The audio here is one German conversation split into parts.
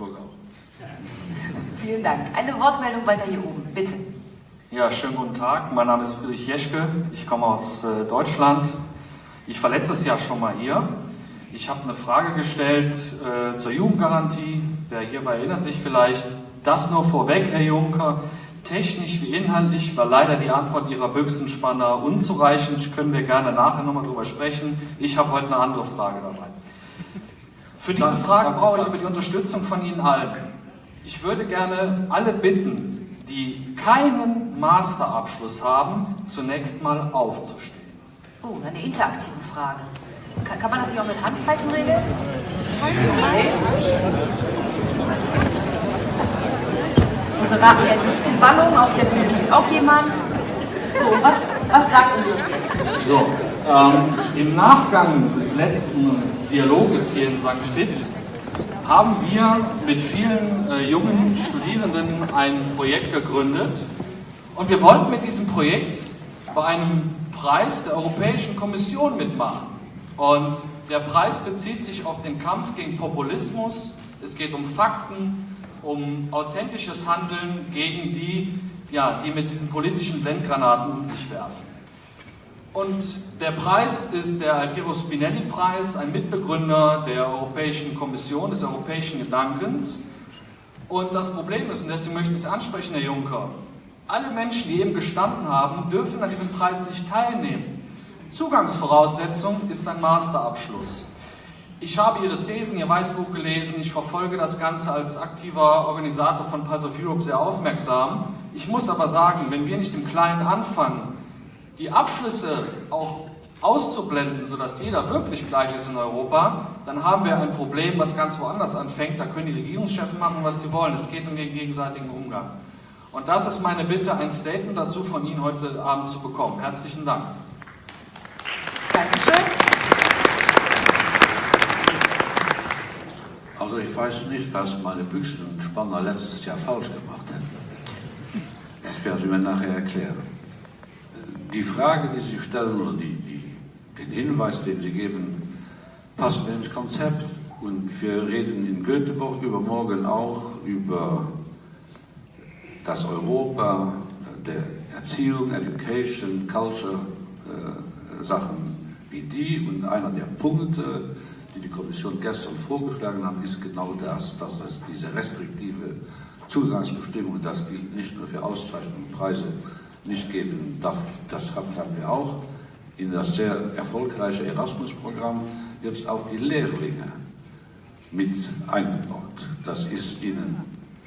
Luxemburg auch. Vielen Dank. Eine Wortmeldung weiter hier oben, bitte. Ja, schönen guten Tag. Mein Name ist Friedrich Jeschke. Ich komme aus äh, Deutschland. Ich war letztes Jahr schon mal hier. Ich habe eine Frage gestellt äh, zur Jugendgarantie. Wer hier war, erinnert sich vielleicht. Das nur vorweg, Herr Juncker. Technisch wie inhaltlich war leider die Antwort Ihrer Büchsenspanner unzureichend. Können wir gerne nachher nochmal drüber sprechen. Ich habe heute eine andere Frage dabei. Für diese Frage brauche ich aber die Unterstützung von Ihnen allen. Ich würde gerne alle bitten, die keinen Masterabschluss haben, zunächst mal aufzustehen. Oh, eine interaktive Frage. Kann, kann man das nicht auch mit Handzeichen regeln? Okay. So beraten wir ein bisschen Wallung. Auf der Bühne ist auch jemand. So, was, was sagt uns das jetzt? So, ähm, im Nachgang des letzten Dialoges hier in St. Fit haben wir mit vielen äh, jungen Studierenden ein Projekt gegründet und wir wollten mit diesem Projekt bei einem Preis der Europäischen Kommission mitmachen. Und der Preis bezieht sich auf den Kampf gegen Populismus. Es geht um Fakten, um authentisches Handeln gegen die, ja, die mit diesen politischen Blendgranaten um sich werfen. Und der Preis ist der Altiero Spinelli Preis, ein Mitbegründer der Europäischen Kommission, des europäischen Gedankens. Und das Problem ist, und deswegen möchte ich es ansprechen, Herr Juncker, alle Menschen, die eben gestanden haben, dürfen an diesem Preis nicht teilnehmen. Zugangsvoraussetzung ist ein Masterabschluss. Ich habe Ihre Thesen, Ihr Weißbuch gelesen, ich verfolge das Ganze als aktiver Organisator von Pulse of Europe sehr aufmerksam. Ich muss aber sagen, wenn wir nicht im Kleinen anfangen, die Abschlüsse auch auszublenden, sodass jeder wirklich gleich ist in Europa, dann haben wir ein Problem, was ganz woanders anfängt. Da können die Regierungschefs machen, was sie wollen. Es geht um den gegenseitigen Umgang. Und das ist meine Bitte, ein Statement dazu von Ihnen heute Abend zu bekommen. Herzlichen Dank. Dankeschön. Also ich weiß nicht, was meine Büchsenspanner letztes Jahr falsch gemacht hätten. Das werden Sie mir nachher erklären. Die Frage, die Sie stellen, oder die, die, den Hinweis, den Sie geben, passt mir ins Konzept. Und wir reden in Göteborg übermorgen auch über das Europa der Erziehung, Education, Culture, äh, Sachen wie die. Und einer der Punkte, die die Kommission gestern vorgeschlagen hat, ist genau das, dass es diese restriktive Zugangsbestimmung, das gilt nicht nur für Auszeichnungen und Preise, nicht geben darf. Das haben wir auch in das sehr erfolgreiche Erasmus-Programm jetzt auch die Lehrlinge mit eingebaut. Das ist Ihnen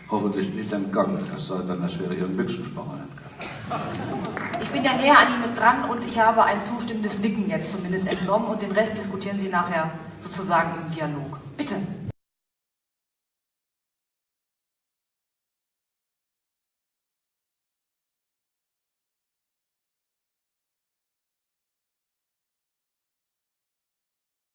hoffentlich nicht entgangen, es sei denn, es wäre Ihren Büchsenspanner entgangen. Ich bin ja näher an Ihnen dran und ich habe ein zustimmendes Nicken jetzt zumindest entnommen und den Rest diskutieren Sie nachher sozusagen im Dialog. Bitte.